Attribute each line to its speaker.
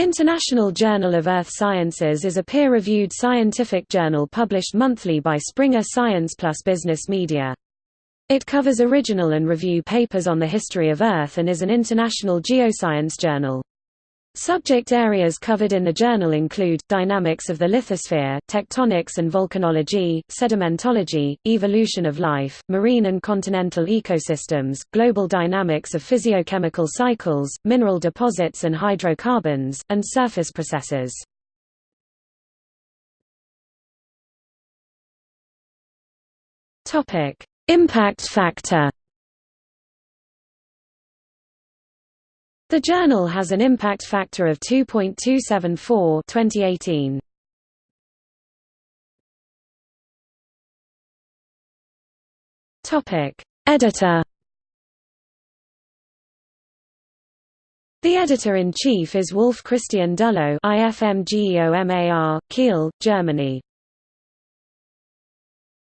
Speaker 1: International Journal of Earth Sciences is a peer-reviewed scientific journal published monthly by Springer Science Plus Business Media. It covers original and review papers on the history of Earth and is an international geoscience journal. Subject areas covered in the journal include, dynamics of the lithosphere, tectonics and volcanology, sedimentology, evolution of life, marine and continental ecosystems, global dynamics of physiochemical cycles, mineral deposits and hydrocarbons, and surface processes. Impact factor The journal has an impact factor of 2.274 2018. Topic: Editor The editor-in-chief is Wolf Christian Dullo IFMGEOMAR, Kiel, Germany.